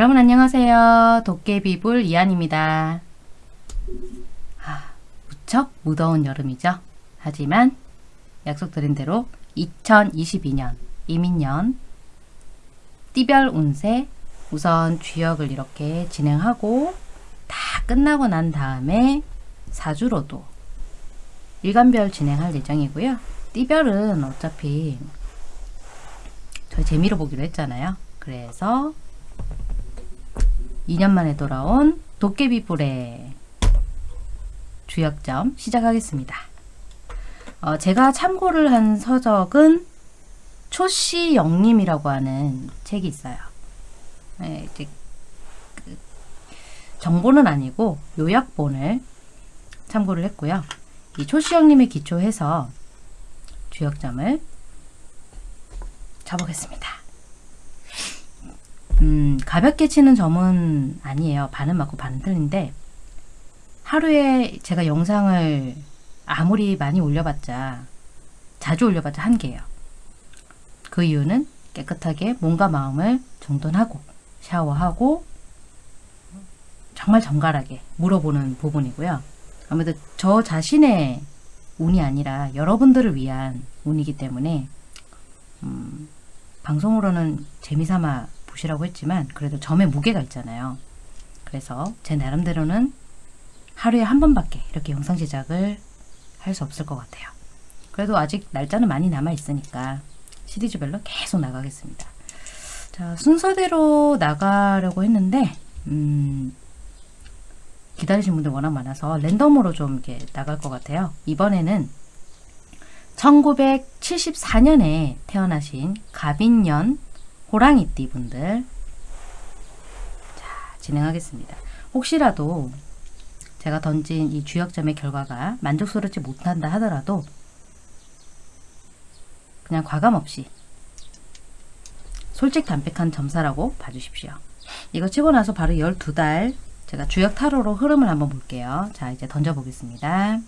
여러분 안녕하세요. 도깨비불 이한입니다. 아, 무척 무더운 여름이죠. 하지만 약속드린 대로 2022년 이민년 띠별 운세 우선 주역을 이렇게 진행하고 다 끝나고 난 다음에 사주로도 일간별 진행할 예정이고요. 띠별은 어차피 저희 재미로 보기로 했잖아요. 그래서 2년 만에 돌아온 도깨비불의 주역점 시작하겠습니다. 어, 제가 참고를 한 서적은 초씨 영림이라고 하는 책이 있어요. 네, 이제 그 정보는 아니고 요약본을 참고를 했고요. 이 초씨 영림에 기초해서 주역점을 잡보겠습니다. 음, 가볍게 치는 점은 아니에요. 반은 맞고 반은 틀린데 하루에 제가 영상을 아무리 많이 올려봤자 자주 올려봤자 한 개예요. 그 이유는 깨끗하게 몸과 마음을 정돈하고 샤워하고 정말 정갈하게 물어보는 부분이고요. 아무래도 저 자신의 운이 아니라 여러분들을 위한 운이기 때문에 음, 방송으로는 재미삼아 보시라고 했지만 그래도 점에 무게가 있잖아요. 그래서 제 나름대로는 하루에 한 번밖에 이렇게 영상 제작을 할 수 없을 것 같아요. 그래도 아직 날짜는 많이 남아 있으니까 시리즈별로 계속 나가겠습니다. 자 순서대로 나가려고 했는데 음, 기다리신 분들 워낙 많아서 랜덤으로 좀 이렇게 나갈 것 같아요. 이번에는 1974년에 태어나신 가빈년 호랑이띠 분들 자 진행하겠습니다. 혹시라도 제가 던진 이 주역점의 결과가 만족스럽지 못한다 하더라도 그냥 과감없이 솔직 담백한 점사라고 봐주십시오. 이거 치고 나서 바로 12달 제가 주역 타로로 흐름을 한번 볼게요. 자 이제 던져보겠습니다.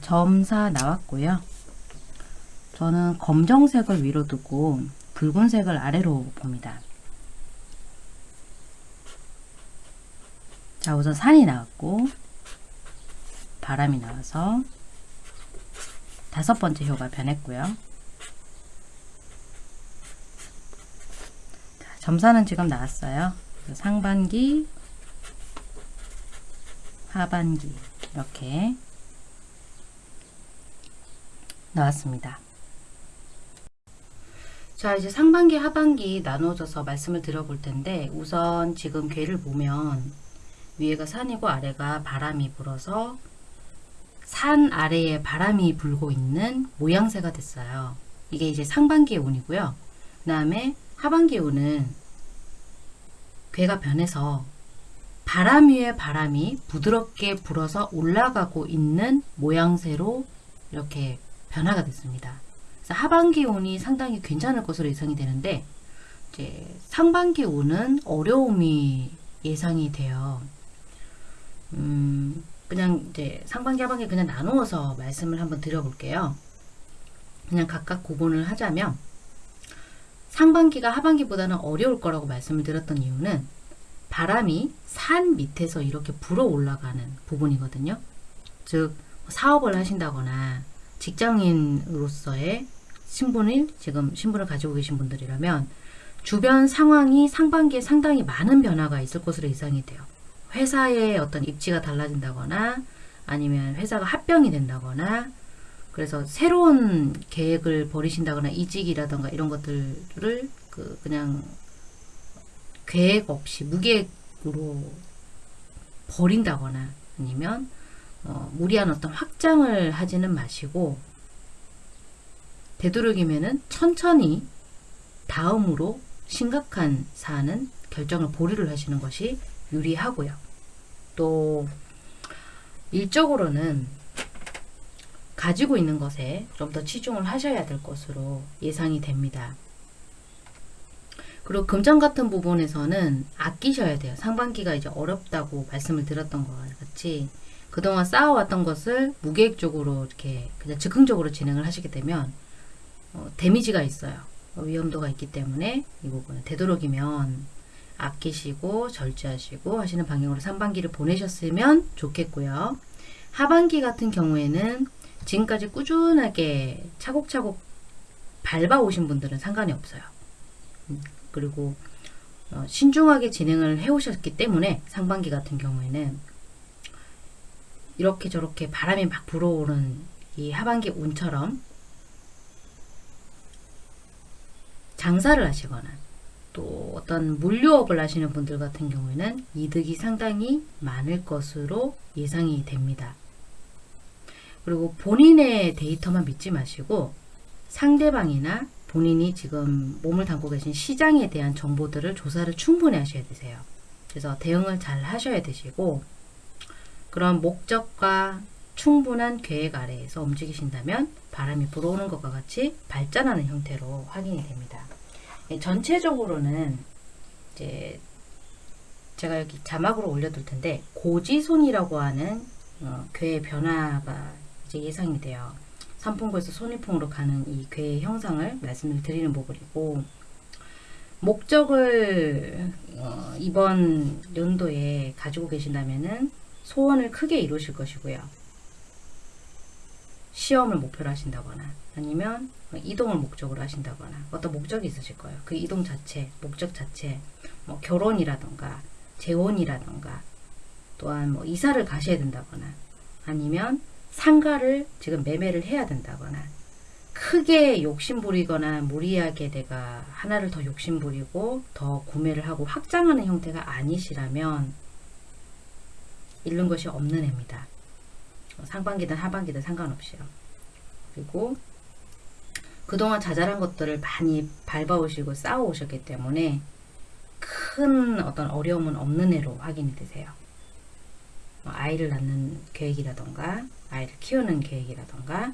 점사 나왔고요. 저는 검정색을 위로 두고 붉은색을 아래로 봅니다. 자 우선 산이 나왔고 바람이 나와서 다섯 번째 효가 변했고요. 자, 점사는 지금 나왔어요. 상반기, 하반기 이렇게 나왔습니다. 자 이제 상반기 하반기 나누어져서 말씀을 드려볼 텐데 우선 지금 괴를 보면 위에가 산이고 아래가 바람이 불어서 산 아래에 바람이 불고 있는 모양새가 됐어요. 이게 이제 상반기의 운이고요. 그 다음에 하반기 운은 괴가 변해서 바람 위에 바람이 부드럽게 불어서 올라가고 있는 모양새로 이렇게 변화가 됐습니다. 하반기 운이 상당히 괜찮을 것으로 예상이 되는데 이제 상반기 운은 어려움이 예상이 돼요. 음, 그냥 이제 상반기 하반기 그냥 나누어서 말씀을 한번 드려볼게요. 그냥 각각 구분을 하자면 상반기가 하반기보다는 어려울 거라고 말씀을 드렸던 이유는 바람이 산 밑에서 이렇게 불어 올라가는 부분이거든요. 즉 사업을 하신다거나 직장인으로서의 신분을 지금 신분을 가지고 계신 분들이라면 주변 상황이 상반기에 상당히 많은 변화가 있을 것으로 예상이 돼요. 회사의 어떤 입지가 달라진다거나 아니면 회사가 합병이 된다거나 그래서 새로운 계획을 버리신다거나 이직이라던가 이런 것들을 그 그냥 계획 없이 무계획으로 버린다거나 아니면 어, 무리한 어떤 확장을 하지는 마시고 되도록이면은 천천히 다음으로 심각한 사안은 결정을 보류를 하시는 것이 유리하고요. 또 일적으로는 가지고 있는 것에 좀 더 치중을 하셔야 될 것으로 예상이 됩니다. 그리고 금전 같은 부분에서는 아끼셔야 돼요. 상반기가 이제 어렵다고 말씀을 드렸던 것 같이 그동안 쌓아왔던 것을 무계획적으로 이렇게 그냥 즉흥적으로 진행을 하시게 되면 어, 데미지가 있어요. 어, 위험도가 있기 때문에 이 부분은 되도록이면 아끼시고 절제하시고 하시는 방향으로 상반기를 보내셨으면 좋겠고요. 하반기 같은 경우에는 지금까지 꾸준하게 차곡차곡 밟아오신 분들은 상관이 없어요. 음, 그리고 어, 신중하게 진행을 해오셨기 때문에 상반기 같은 경우에는 이렇게 저렇게 바람이 막 불어오는 이 하반기 운처럼 장사를 하시거나 또 어떤 물류업을 하시는 분들 같은 경우에는 이득이 상당히 많을 것으로 예상이 됩니다. 그리고 본인의 데이터만 믿지 마시고 상대방이나 본인이 지금 몸을 담고 계신 시장에 대한 정보들을 조사를 충분히 하셔야 되세요. 그래서 대응을 잘 하셔야 되시고 그런 목적과 충분한 계획 아래에서 움직이신다면 바람이 불어오는 것과 같이 발전하는 형태로 확인이 됩니다. 예, 전체적으로는 이제 제가 여기 자막으로 올려둘 텐데 고지손이라고 하는 어, 괴의 변화가 이제 예상이 돼요. 삼풍구에서 손위풍으로 가는 이 괴의 형상을 말씀을 드리는 부분이고 목적을 어, 이번 연도에 가지고 계신다면은 소원을 크게 이루실 것이고요. 시험을 목표로 하신다거나 아니면 이동을 목적으로 하신다거나 어떤 목적이 있으실 거예요. 그 이동 자체, 목적 자체, 뭐 결혼이라던가 재혼이라던가 또한 뭐 이사를 가셔야 된다거나 아니면 상가를 지금 매매를 해야 된다거나 크게 욕심부리거나 무리하게 내가 하나를 더 욕심부리고 더 구매를 하고 확장하는 형태가 아니시라면 잃는 것이 없는 해입니다. 상반기든 하반기든 상관없이요. 그리고 그동안 자잘한 것들을 많이 밟아오시고 쌓아오셨기 때문에 큰 어떤 어려움은 없는 애로 확인이 되세요. 뭐 아이를 낳는 계획이라던가 아이를 키우는 계획이라던가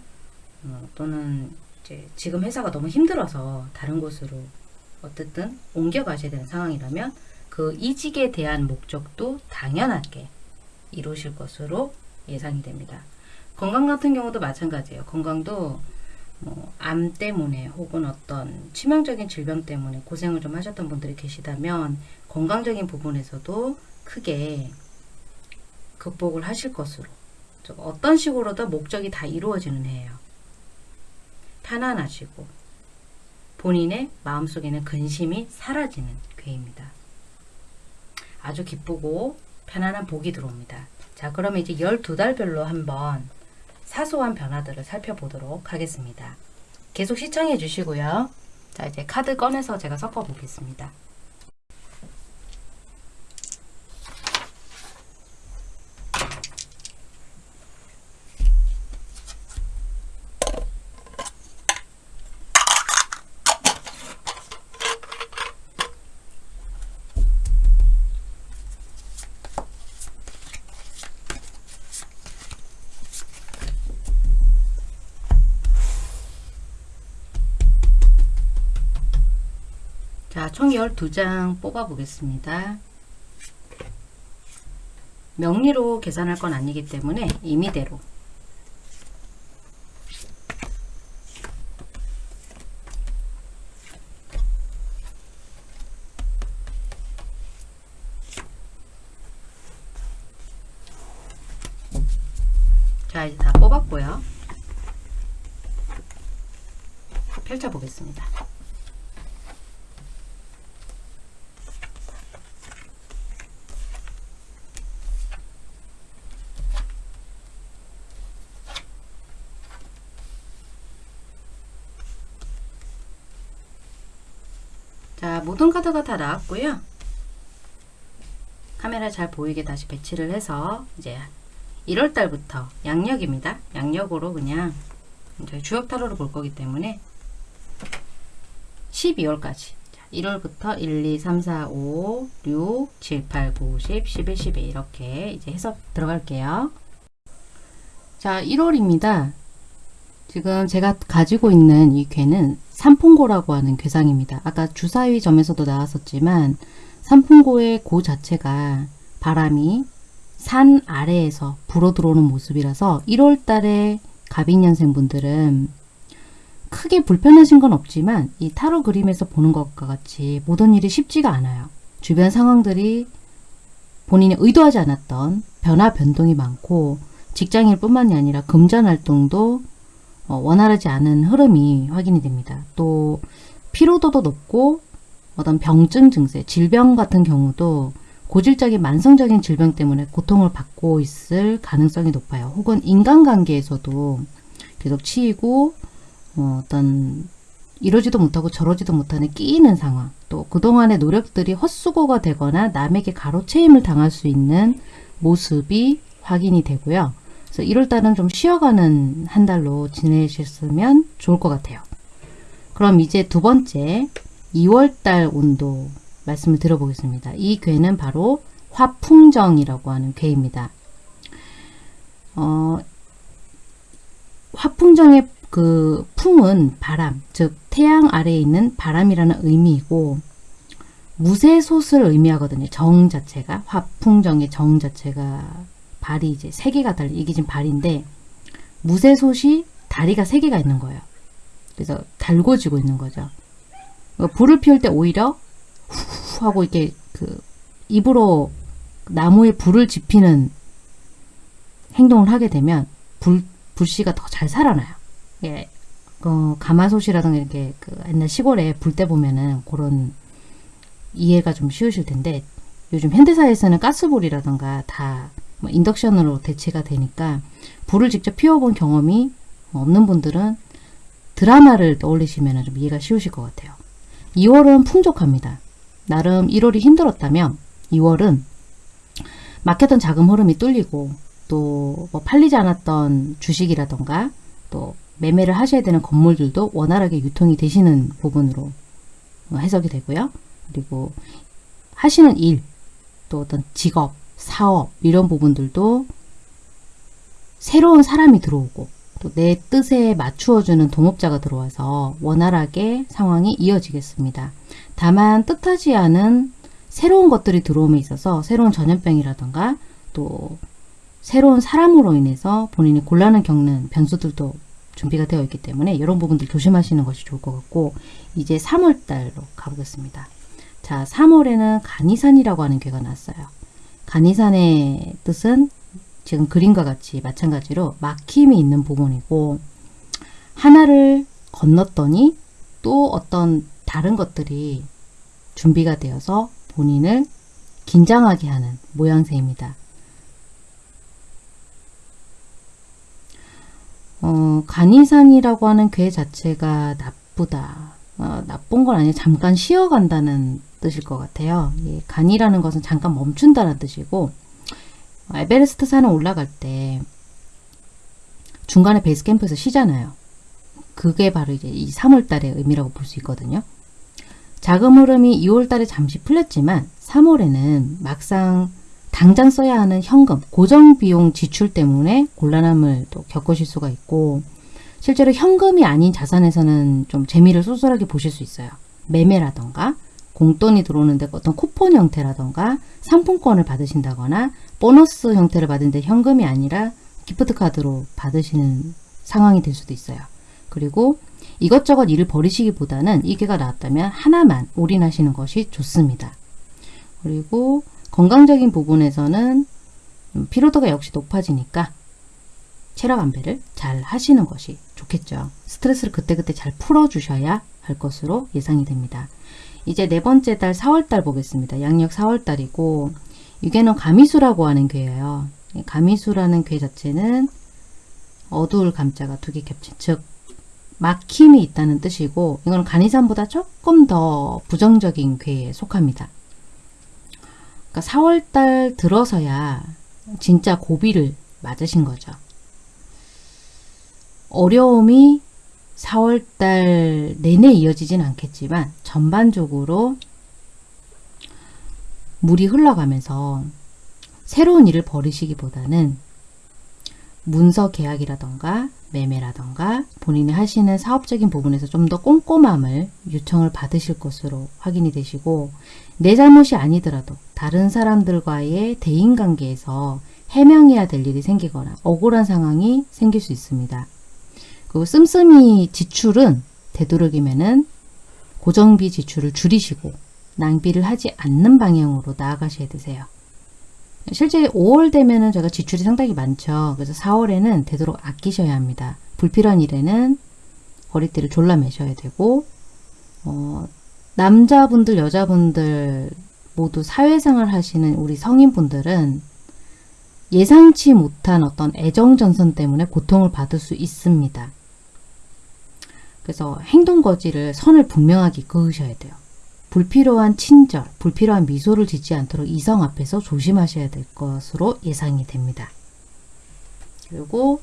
어, 또는 이제 지금 회사가 너무 힘들어서 다른 곳으로 어쨌든 옮겨가셔야 되는 상황이라면 그 이직에 대한 목적도 당연하게 이루실 것으로 예상이 됩니다. 건강 같은 경우도 마찬가지예요. 건강도 뭐 암 때문에 혹은 어떤 치명적인 질병 때문에 고생을 좀 하셨던 분들이 계시다면 건강적인 부분에서도 크게 극복을 하실 것으로 어떤 식으로도 목적이 다 이루어지는 해예요. 편안하시고 본인의 마음속에는 근심이 사라지는 괴입니다. 아주 기쁘고 편안한 복이 들어옵니다. 자 그러면 이제 12달별로 한번 사소한 변화들을 살펴보도록 하겠습니다. 계속 시청해 주시고요. 자 이제 카드 꺼내서 제가 섞어 보겠습니다. 자, 총 12장 뽑아 보겠습니다. 명리로 계산할 건 아니기 때문에 임의대로. 자 이제 다 뽑았고요. 펼쳐 보겠습니다 자 모든 카드가 다 나왔고요 카메라 잘 보이게 다시 배치를 해서 이제 1월달부터 양력입니다 양력으로 그냥 저희 주역 타로를 볼 거기 때문에 12월까지 1월부터 1, 2, 3, 4, 5, 6, 7, 8, 9, 10, 11, 12 이렇게 이제 해석 들어갈게요. 자, 1월입니다. 지금 제가 가지고 있는 이 괴는 삼풍고라고 하는 괴상입니다. 아까 주사위 점에서도 나왔었지만 삼풍고의 고 자체가 바람이 산 아래에서 불어 들어오는 모습이라서 1월 달에 갑인년생 분들은 크게 불편하신 건 없지만 이 타로 그림에서 보는 것과 같이 모든 일이 쉽지가 않아요. 주변 상황들이 본인이 의도하지 않았던 변화 변동이 많고 직장일 뿐만이 아니라 금전 활동도 어, 원활하지 않은 흐름이 확인이 됩니다. 또 피로도도 높고 어떤 병증 증세, 질병 같은 경우도 고질적인 만성적인 질병 때문에 고통을 받고 있을 가능성이 높아요. 혹은 인간관계에서도 계속 치이고 어, 어떤 이러지도 못하고 저러지도 못하는 끼이는 상황 또 그동안의 노력들이 헛수고가 되거나 남에게 가로채임을 당할 수 있는 모습이 확인이 되고요. 그래서 1월달은 좀 쉬어가는 한 달로 지내셨으면 좋을 것 같아요. 그럼 이제 두 번째 2월달 온도 말씀을 들어보겠습니다. 이 괴는 바로 화풍정이라고 하는 괴입니다. 어, 화풍정의 그 풍은 바람, 즉 태양 아래에 있는 바람이라는 의미이고 무쇠솥을 의미하거든요. 정 자체가 화풍정의 정 자체가 발이 이제 세 개가 달린 이게 지금 발인데 무쇠솥이 다리가 세 개가 있는 거예요. 그래서 달궈지고 있는 거죠. 어, 불을 피울 때 오히려 후 하고 이렇게 그 입으로 나무에 불을 지피는 행동을 하게 되면 불 불씨가 더 잘 살아나요. 예, 어, 가마솥이라든가 이렇게 그 옛날 시골에 불 때 보면은 그런 이해가 좀 쉬우실 텐데 요즘 현대사에서는 가스불이라든가 다 뭐 인덕션으로 대체가 되니까 불을 직접 피워본 경험이 없는 분들은 드라마를 떠올리시면 좀 이해가 쉬우실 것 같아요. 2월은 풍족합니다. 나름 1월이 힘들었다면 2월은 막혔던 자금 흐름이 뚫리고 또 뭐 팔리지 않았던 주식이라던가 또 매매를 하셔야 되는 건물들도 원활하게 유통이 되시는 부분으로 해석이 되고요. 그리고 하시는 일, 또 어떤 직업, 사업 이런 부분들도 새로운 사람이 들어오고 또 내 뜻에 맞추어주는 동업자가 들어와서 원활하게 상황이 이어지겠습니다. 다만 뜻하지 않은 새로운 것들이 들어옴에 있어서 새로운 전염병이라던가 또 새로운 사람으로 인해서 본인이 곤란을 겪는 변수들도 준비가 되어 있기 때문에 이런 부분들 조심하시는 것이 좋을 것 같고 이제 3월달로 가보겠습니다. 자 3월에는 간이산이라고 하는 괴가 났어요. 간이산의 뜻은 지금 그림과 같이 마찬가지로 막힘이 있는 부분이고 하나를 건넜더니 또 어떤 다른 것들이 준비가 되어서 본인을 긴장하게 하는 모양새입니다. 어, 간이산이라고 하는 괴 자체가 나쁘다. 어, 나쁜 건 아니에요. 잠깐 쉬어간다는 뜻일 것 같아요. 예, 간이라는 것은 잠깐 멈춘다는 뜻이고 에베레스트 산을 올라갈 때 중간에 베이스 캠프에서 쉬잖아요. 그게 바로 이제 이 3월 달의 의미라고 볼 수 있거든요. 자금 흐름이 2월 달에 잠시 풀렸지만 3월에는 막상 당장 써야 하는 현금, 고정 비용 지출 때문에 곤란함을 또 겪으실 수가 있고 실제로 현금이 아닌 자산에서는 좀 재미를 쏠쏠하게 보실 수 있어요. 매매라던가 공돈이 들어오는데 어떤 쿠폰 형태라던가 상품권을 받으신다거나 보너스 형태를 받은데 현금이 아니라 기프트 카드로 받으시는 상황이 될 수도 있어요. 그리고 이것저것 일을 버리시기보다는 이게가 나왔다면 하나만 올인하시는 것이 좋습니다. 그리고 건강적인 부분에서는 피로도가 역시 높아지니까 체력 안배를 잘 하시는 것이 좋겠죠. 스트레스를 그때그때 잘 풀어주셔야 할 것으로 예상이 됩니다. 이제 네 번째 달 4월달 보겠습니다. 양력 4월달이고 유괴는 가미수라고 하는 괴예요. 가미수라는 괴 자체는 어두울 감자가 두 개 겹친 즉 막힘이 있다는 뜻이고 이건 간이산보다 조금 더 부정적인 괴에 속합니다. 그러니까 4월달 들어서야 진짜 고비를 맞으신 거죠. 어려움이 4월달 내내 이어지진 않겠지만 전반적으로 물이 흘러가면서 새로운 일을 벌이시기보다는 문서 계약이라던가 매매라던가 본인이 하시는 사업적인 부분에서 좀 더 꼼꼼함을 요청을 받으실 것으로 확인이 되시고 내 잘못이 아니더라도 다른 사람들과의 대인관계에서 해명해야 될 일이 생기거나 억울한 상황이 생길 수 있습니다. 그리고 씀씀이 지출은 되도록이면은 고정비 지출을 줄이시고 낭비를 하지 않는 방향으로 나아가셔야 되세요. 실제 5월 되면은 제가 지출이 상당히 많죠. 그래서 4월에는 되도록 아끼셔야 합니다. 불필요한 일에는 허리띠를 졸라매셔야 되고 어, 남자분들 여자분들 모두 사회생활 하시는 우리 성인분들은 예상치 못한 어떤 애정전선 때문에 고통을 받을 수 있습니다. 그래서 행동거지를 선을 분명하게 그으셔야 돼요. 불필요한 친절, 불필요한 미소를 짓지 않도록 이성 앞에서 조심하셔야 될 것으로 예상이 됩니다. 그리고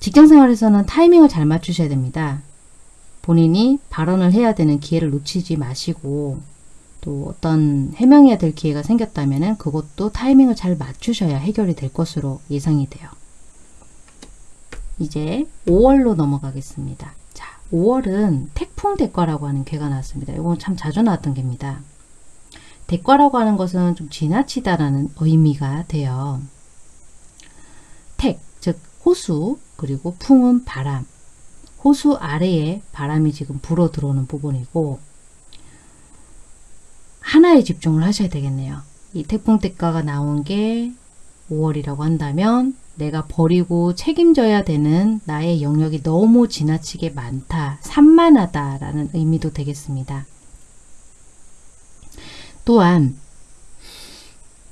직장생활에서는 타이밍을 잘 맞추셔야 됩니다. 본인이 발언을 해야 되는 기회를 놓치지 마시고 또 어떤 해명해야 될 기회가 생겼다면 그것도 타이밍을 잘 맞추셔야 해결이 될 것으로 예상이 돼요. 이제 5월로 넘어가겠습니다. 5월은 태풍 대과라고 하는 괴가 나왔습니다. 이건 참 자주 나왔던 괴입니다. 대과라고 하는 것은 좀 지나치다라는 의미가 돼요. 택, 즉 호수, 그리고 풍은 바람. 호수 아래에 바람이 지금 불어 들어오는 부분이고 하나에 집중을 하셔야 되겠네요. 이 태풍 대가가 나온 게 5월이라고 한다면 내가 버리고 책임져야 되는 나의 영역이 너무 지나치게 많다, 산만하다 라는 의미도 되겠습니다. 또한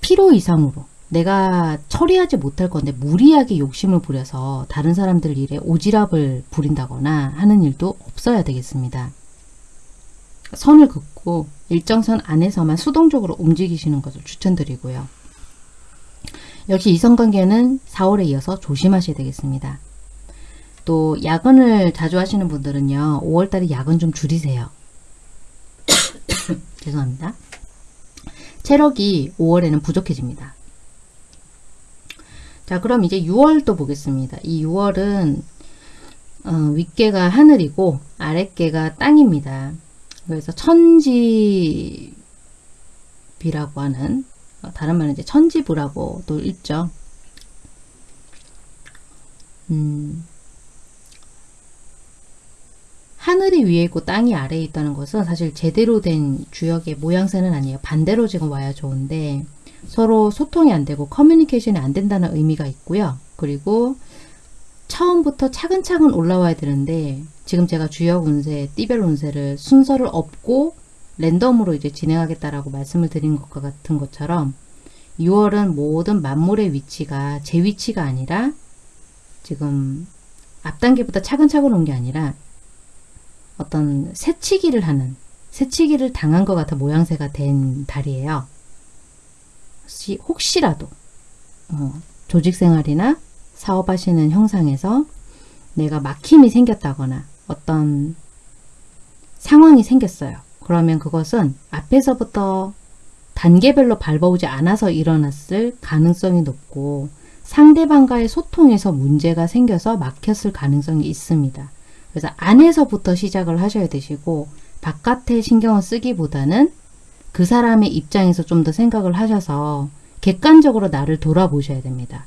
필요 이상으로 내가 처리하지 못할 건데 무리하게 욕심을 부려서 다른 사람들 일에 오지랖을 부린다거나 하는 일도 없어야 되겠습니다. 선을 긋고 일정선 안에서만 수동적으로 움직이시는 것을 추천드리고요. 역시 이성관계는 4월에 이어서 조심하셔야 되겠습니다. 또 야근을 자주 하시는 분들은요. 5월달에 야근 좀 줄이세요. 죄송합니다. 체력이 5월에는 부족해집니다. 자 그럼 이제 6월도 보겠습니다. 이 6월은 어, 윗개가 하늘이고 아랫개가 땅입니다. 그래서 천지비라고 하는 어, 다른 말은 이제 천지부라고도 읽죠. 음, 하늘이 위에 있고 땅이 아래에 있다는 것은 사실 제대로 된 주역의 모양새는 아니에요. 반대로 지금 와야 좋은데 서로 소통이 안 되고 커뮤니케이션이 안 된다는 의미가 있고요. 그리고 처음부터 차근차근 올라와야 되는데 지금 제가 주역 운세, 띠별 운세를 순서를 업고 랜덤으로 이제 진행하겠다라고 말씀을 드린 것과 같은 것처럼 6월은 모든 만물의 위치가 제 위치가 아니라 지금 앞단계보다 차근차근 온 게 아니라 어떤 새치기를 하는 새치기를 당한 것 같은 모양새가 된 달이에요. 혹시, 혹시라도 어, 조직생활이나 사업하시는 형상에서 내가 막힘이 생겼다거나 어떤 상황이 생겼어요. 그러면 그것은 앞에서부터 단계별로 밟아오지 않아서 일어났을 가능성이 높고 상대방과의 소통에서 문제가 생겨서 막혔을 가능성이 있습니다. 그래서 안에서부터 시작을 하셔야 되시고 바깥에 신경을 쓰기보다는 그 사람의 입장에서 좀 더 생각을 하셔서 객관적으로 나를 돌아보셔야 됩니다.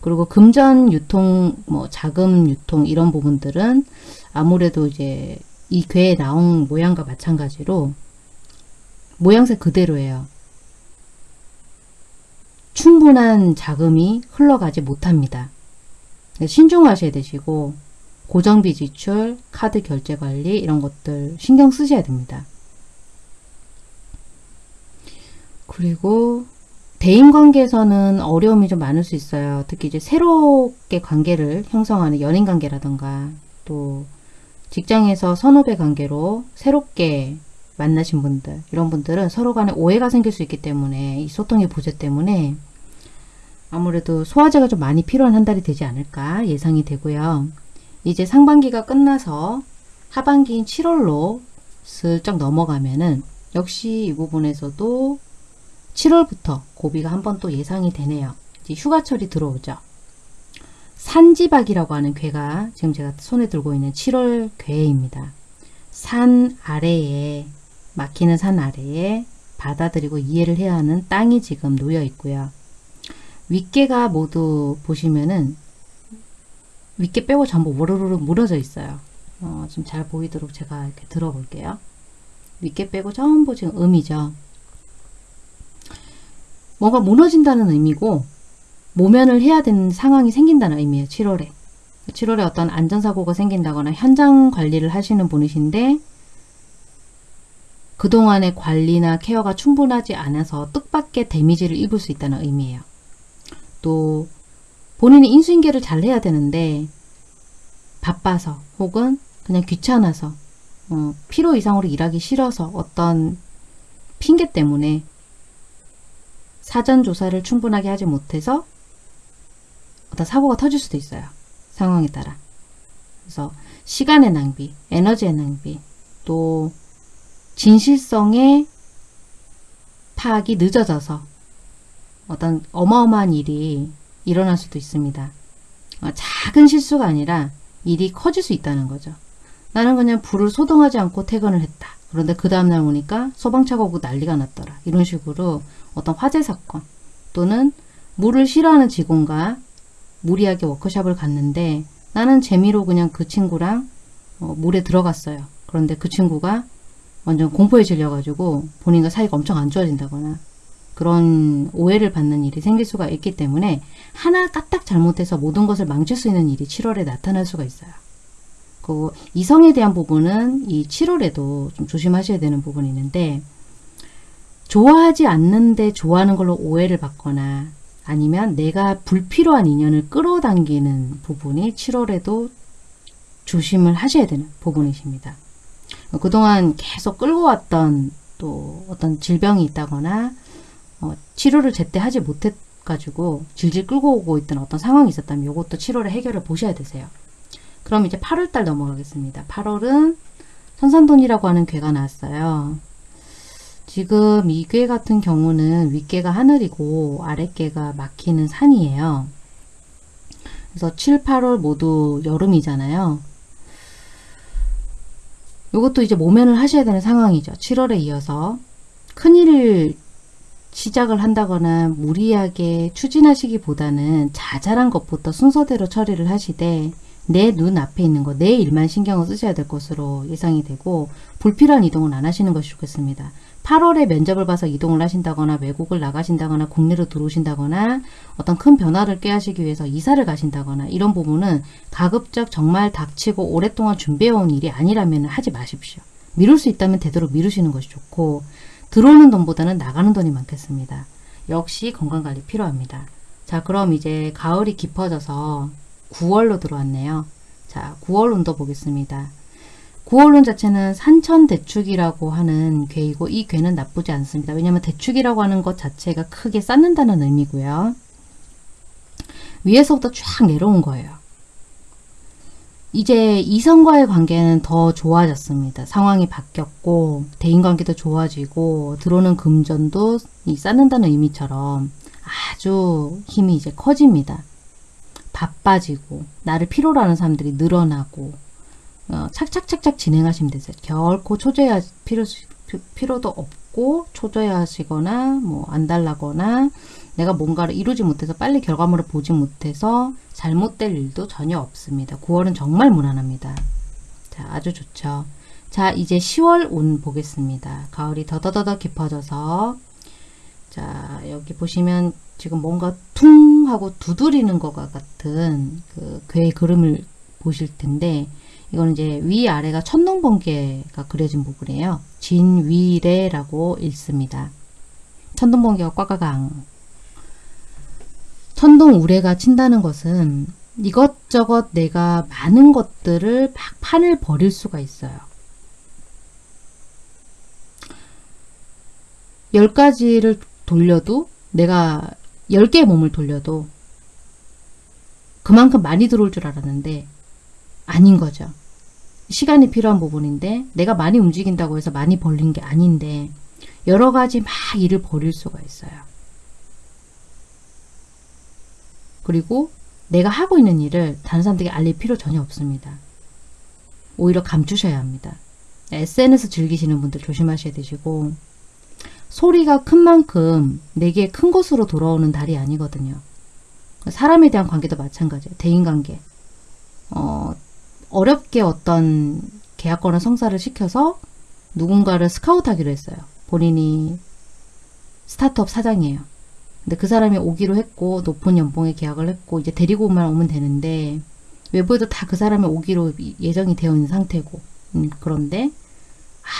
그리고 금전 유통, 뭐 자금 유통 이런 부분들은 아무래도 이제 이 괴에 나온 모양과 마찬가지로 모양새 그대로예요. 충분한 자금이 흘러가지 못합니다. 신중하셔야 되시고 고정비 지출, 카드 결제 관리 이런 것들 신경 쓰셔야 됩니다. 그리고 대인관계에서는 어려움이 좀 많을 수 있어요. 특히 이제 새롭게 관계를 형성하는 연인관계라던가 또 직장에서 선후배 관계로 새롭게 만나신 분들 이런 분들은 서로 간에 오해가 생길 수 있기 때문에 이 소통의 부재 때문에 아무래도 소화제가 좀 많이 필요한 한 달이 되지 않을까 예상이 되고요. 이제 상반기가 끝나서 하반기인 7월로 슬쩍 넘어가면은 역시 이 부분에서도 7월부터 고비가 한 번 또 예상이 되네요. 이제 휴가철이 들어오죠. 산지박이라고 하는 괴가 지금 제가 손에 들고 있는 7월 괴입니다. 산 아래에 막히는 산 아래에 받아들이고 이해를 해야 하는 땅이 지금 놓여 있고요. 윗개가 모두 보시면은 윗개 빼고 전부 우르르르 무너져 있어요. 어, 좀잘 보이도록 제가 이렇게 들어볼게요. 윗개 빼고 전부 지금 음이죠. 뭔가 무너진다는 의미고 모면을 해야 되는 상황이 생긴다는 의미예요. 7월에. 7월에 어떤 안전사고가 생긴다거나 현장 관리를 하시는 분이신데 그동안의 관리나 케어가 충분하지 않아서 뜻밖의 데미지를 입을 수 있다는 의미예요. 또 본인이 인수인계를 잘 해야 되는데 바빠서 혹은 그냥 귀찮아서 어, 필요 이상으로 일하기 싫어서 어떤 핑계 때문에 사전 조사를 충분하게 하지 못해서 어떤 사고가 터질 수도 있어요. 상황에 따라. 그래서 시간의 낭비, 에너지의 낭비, 또 진실성의 파악이 늦어져서 어떤 어마어마한 일이 일어날 수도 있습니다. 어, 작은 실수가 아니라 일이 커질 수 있다는 거죠. 나는 그냥 불을 소동하지 않고 퇴근을 했다. 그런데 그 다음날 오니까 소방차가 오고 난리가 났더라. 이런 식으로 어떤 화재 사건 또는 물을 싫어하는 직원과 무리하게 워크샵을 갔는데 나는 재미로 그냥 그 친구랑 어, 물에 들어갔어요. 그런데 그 친구가 완전 공포에 질려가지고 본인과 사이가 엄청 안 좋아진다거나 그런 오해를 받는 일이 생길 수가 있기 때문에 하나 까딱 잘못해서 모든 것을 망칠 수 있는 일이 7월에 나타날 수가 있어요. 그 이성에 대한 부분은 이 7월에도 좀 조심하셔야 되는 부분이 있는데 좋아하지 않는데 좋아하는 걸로 오해를 받거나 아니면 내가 불필요한 인연을 끌어당기는 부분이 7월에도 조심을 하셔야 되는 부분이십니다. 그동안 계속 끌고 왔던 또 어떤 질병이 있다거나 어, 치료를 제때 하지 못해가지고 질질 끌고 오고 있던 어떤 상황이 있었다면 이것도 7월에 해결을 보셔야 되세요. 그럼 이제 8월달 넘어가겠습니다. 8월은 선산돈이라고 하는 괴가 나왔어요. 지금 이괴 같은 경우는 윗괴가 하늘이고 아랫괴가 막히는 산이에요. 그래서 7, 8월 모두 여름이잖아요. 이것도 이제 모면을 하셔야 되는 상황이죠. 7월에 이어서 큰일을 시작을 한다거나 무리하게 추진하시기보다는 자잘한 것부터 순서대로 처리를 하시되 내 눈 앞에 있는 거, 내 일만 신경을 쓰셔야 될 것으로 예상이 되고 불필요한 이동은 안 하시는 것이 좋겠습니다. 8월에 면접을 봐서 이동을 하신다거나 외국을 나가신다거나 국내로 들어오신다거나 어떤 큰 변화를 꾀하시기 위해서 이사를 가신다거나 이런 부분은 가급적 정말 닥치고 오랫동안 준비해온 일이 아니라면 하지 마십시오. 미룰 수 있다면 되도록 미루시는 것이 좋고 들어오는 돈보다는 나가는 돈이 많겠습니다. 역시 건강관리 필요합니다. 자 그럼 이제 가을이 깊어져서 9월로 들어왔네요. 자 9월 운도 보겠습니다. 9월론 자체는 산천대축이라고 하는 괴이고 이 괴는 나쁘지 않습니다. 왜냐하면 대축이라고 하는 것 자체가 크게 쌓는다는 의미고요. 위에서부터 쫙 내려온 거예요. 이제 이성과의 관계는 더 좋아졌습니다. 상황이 바뀌었고 대인관계도 좋아지고 들어오는 금전도 이 쌓는다는 의미처럼 아주 힘이 이제 커집니다. 바빠지고 나를 필요로 하는 사람들이 늘어나고 어, 착착착착 진행하시면 되세요. 결코 초조해 필요, 필요도 없고 초조해하시거나 뭐 안달나거나 내가 뭔가를 이루지 못해서 빨리 결과물을 보지 못해서 잘못될 일도 전혀 없습니다. 9월은 정말 무난합니다. 자, 아주 좋죠. 자, 이제 10월 운 보겠습니다. 가을이 더더더더 깊어져서 자, 여기 보시면 지금 뭔가 퉁 하고 두드리는 것과 같은 그 괴의 그림을 보실 텐데 이거는 이제 위아래가 천둥번개가 그려진 부분이에요. 진위래라고 읽습니다. 천둥번개가 꽉꽉강 천둥우레가 친다는 것은 이것저것 내가 많은 것들을 막 판을 버릴 수가 있어요. 열 가지를 돌려도 내가 열 개의 몸을 돌려도 그만큼 많이 들어올 줄 알았는데 아닌 거죠. 시간이 필요한 부분인데 내가 많이 움직인다고 해서 많이 벌린 게 아닌데 여러 가지 막 일을 벌일 수가 있어요. 그리고 내가 하고 있는 일을 다른 사람들에게 알릴 필요 전혀 없습니다. 오히려 감추셔야 합니다. SNS 즐기시는 분들 조심하셔야 되시고 소리가 큰 만큼 내게 큰 것으로 돌아오는 달이 아니거든요. 사람에 대한 관계도 마찬가지예요. 대인관계. 어, 어렵게 어떤 계약권을 성사를 시켜서 누군가를 스카우트하기로 했어요. 본인이 스타트업 사장이에요. 근데 그 사람이 오기로 했고 높은 연봉에 계약을 했고 이제 데리고만 오면 되는데 외부에도 다 그 사람이 오기로 예정이 되어 있는 상태고 음, 그런데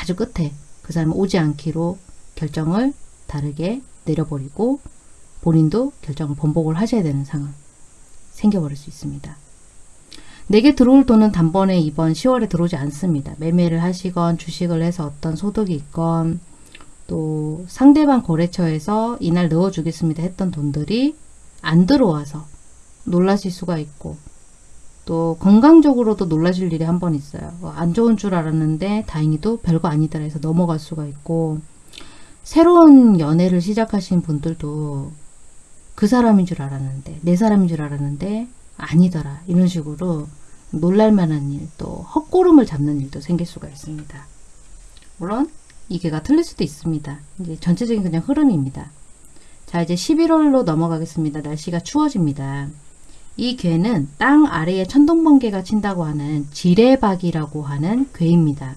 아주 끝에 그 사람이 오지 않기로 결정을 다르게 내려버리고 본인도 결정을 번복을 하셔야 되는 상황 생겨버릴 수 있습니다. 내게 들어올 돈은 단번에 이번 10월에 들어오지 않습니다. 매매를 하시건 주식을 해서 어떤 소득이 있건 또 상대방 거래처에서 이날 넣어주겠습니다 했던 돈들이 안 들어와서 놀라실 수가 있고 또 건강적으로도 놀라실 일이 한 번 있어요. 어, 안 좋은 줄 알았는데 다행히도 별거 아니더라 해서 넘어갈 수가 있고 새로운 연애를 시작하신 분들도 그 사람인 줄 알았는데 내 사람인 줄 알았는데 아니더라 이런 식으로 놀랄만한 일 또 헛고름을 잡는 일도 생길 수가 있습니다. 물론 이게가 틀릴 수도 있습니다. 이제 전체적인 그냥 흐름입니다. 자 이제 11월로 넘어가겠습니다. 날씨가 추워집니다. 이 괴는 땅 아래에 천둥번개가 친다고 하는 지뢰박이라고 하는 괴입니다.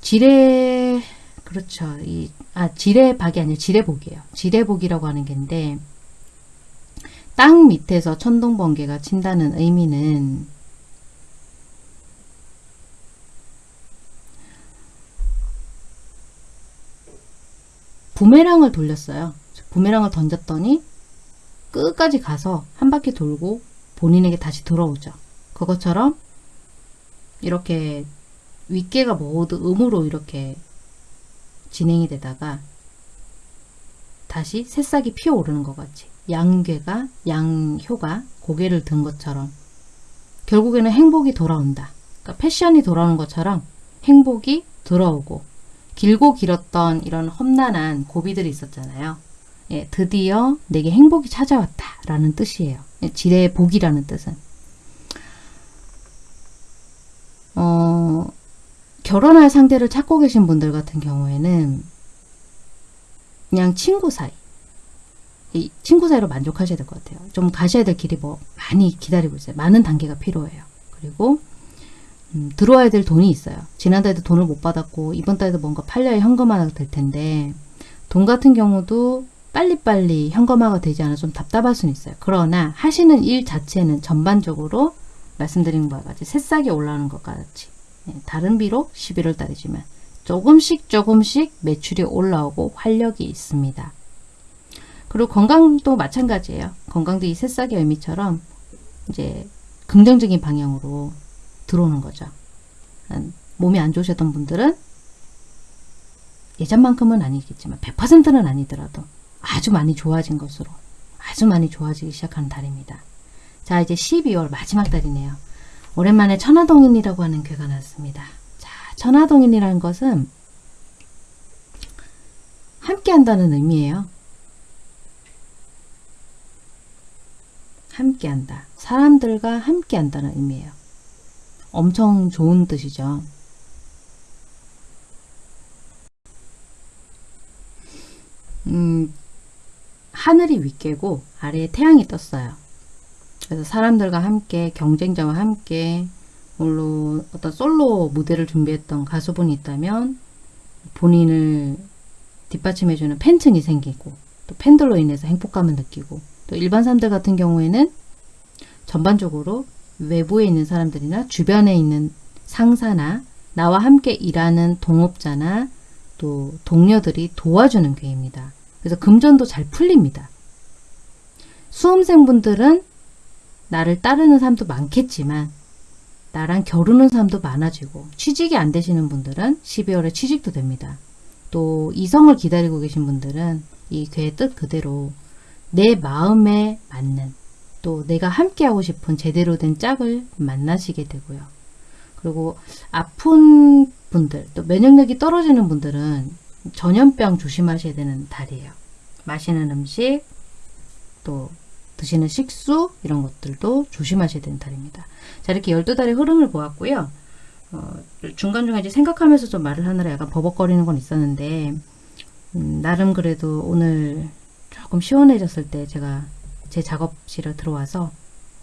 지뢰 그렇죠. 이, 아 지뢰박이 아니라 지뢰복이에요. 지뢰복이라고 하는 게인데 땅 밑에서 천둥번개가 친다는 의미는 부메랑을 돌렸어요. 부메랑을 던졌더니 끝까지 가서 한 바퀴 돌고 본인에게 다시 돌아오죠. 그것처럼 이렇게 윗개가 모두 음으로 이렇게 진행이 되다가 다시 새싹이 피어오르는 것 같이 양괴가 양효가 고개를 든 것처럼 결국에는 행복이 돌아온다. 그러니까 패션이 돌아오는 것처럼 행복이 돌아오고 길고 길었던 이런 험난한 고비들이 있었잖아요. 예, 드디어 내게 행복이 찾아왔다 라는 뜻이에요. 예, 지뢰의 복이라는 뜻은. 어, 결혼할 상대를 찾고 계신 분들 같은 경우에는 그냥 친구 사이 이 친구 사이로 만족하셔야 될 것 같아요. 좀 가셔야 될 길이 뭐 많이 기다리고 있어요. 많은 단계가 필요해요. 그리고 음, 들어와야 될 돈이 있어요. 지난달에도 돈을 못 받았고 이번 달에도 뭔가 팔려야 현금화가 될 텐데 돈 같은 경우도 빨리빨리 현금화가 되지 않아 좀 답답할 수는 있어요. 그러나 하시는 일 자체는 전반적으로 말씀드린 바와 같이 새싹이 올라오는 것과 같이 네, 다른 비록 11월 달이지만 조금씩 조금씩 매출이 올라오고 활력이 있습니다. 그리고 건강도 마찬가지예요. 건강도 이 새싹의 의미처럼 이제 긍정적인 방향으로 들어오는 거죠. 몸이 안 좋으셨던 분들은 예전만큼은 아니겠지만 100%는 아니더라도 아주 많이 좋아진 것으로 아주 많이 좋아지기 시작하는 달입니다. 자 이제 12월 마지막 달이네요. 오랜만에 천하동인이라고 하는 괴가 나왔습니다. 자 천하동인이라는 것은 함께 한다는 의미예요. 함께 한다. 사람들과 함께 한다는 의미예요. 엄청 좋은 뜻이죠. 음, 하늘이 윗개고 아래에 태양이 떴어요. 그래서 사람들과 함께 경쟁자와 함께 물론 어떤 솔로 무대를 준비했던 가수분이 있다면 본인을 뒷받침해주는 팬층이 생기고 또 팬들로 인해서 행복감을 느끼고 또 일반 사람들 같은 경우에는 전반적으로 외부에 있는 사람들이나 주변에 있는 상사나 나와 함께 일하는 동업자나 또 동료들이 도와주는 괴입니다. 그래서 금전도 잘 풀립니다. 수험생분들은 나를 따르는 사람도 많겠지만 나랑 겨루는 사람도 많아지고 취직이 안 되시는 분들은 12월에 취직도 됩니다. 또 이성을 기다리고 계신 분들은 이 괴의 뜻 그대로 내 마음에 맞는 또 내가 함께하고 싶은 제대로 된 짝을 만나시게 되고요. 그리고 아픈 분들 또 면역력이 떨어지는 분들은 전염병 조심하셔야 되는 달이에요. 마시는 음식 또 드시는 식수 이런 것들도 조심하셔야 되는 달입니다. 자 이렇게 12달의 흐름을 보았고요. 어, 중간중간 이제 생각하면서 좀 말을 하느라 약간 버벅거리는 건 있었는데 음, 나름 그래도 오늘 조금 시원해졌을 때 제가 제 작업실에 들어와서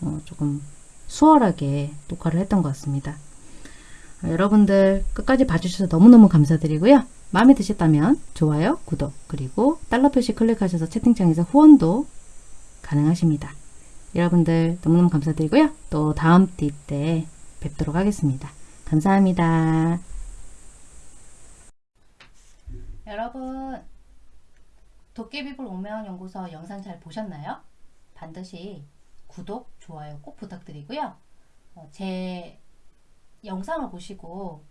어, 조금 수월하게 녹화를 했던 것 같습니다. 어, 여러분들 끝까지 봐주셔서 너무너무 감사드리고요. 마음에 드셨다면 좋아요, 구독, 그리고 달러 표시 클릭하셔서 채팅창에서 후원도 가능하십니다. 여러분들 너무너무 감사드리고요. 또 다음 띠 때 뵙도록 하겠습니다. 감사합니다. 여러분 도깨비불 오면 연구소 영상 잘 보셨나요? 반드시 구독, 좋아요 꼭 부탁드리고요. 어, 제 영상을 보시고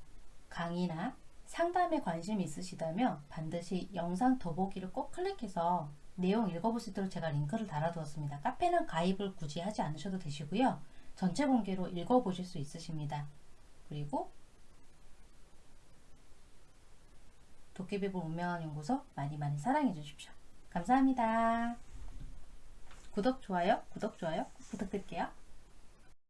강의나 상담에 관심 있으시다면 반드시 영상 더보기를 꼭 클릭해서 내용 읽어볼 수 있도록 제가 링크를 달아두었습니다. 카페는 가입을 굳이 하지 않으셔도 되시고요. 전체 공개로 읽어보실 수 있으십니다. 그리고 도깨비불 운명한 연구소 많이 많이 사랑해 주십시오. 감사합니다. 구독, 좋아요, 구독, 좋아요 꼭 부탁드릴게요.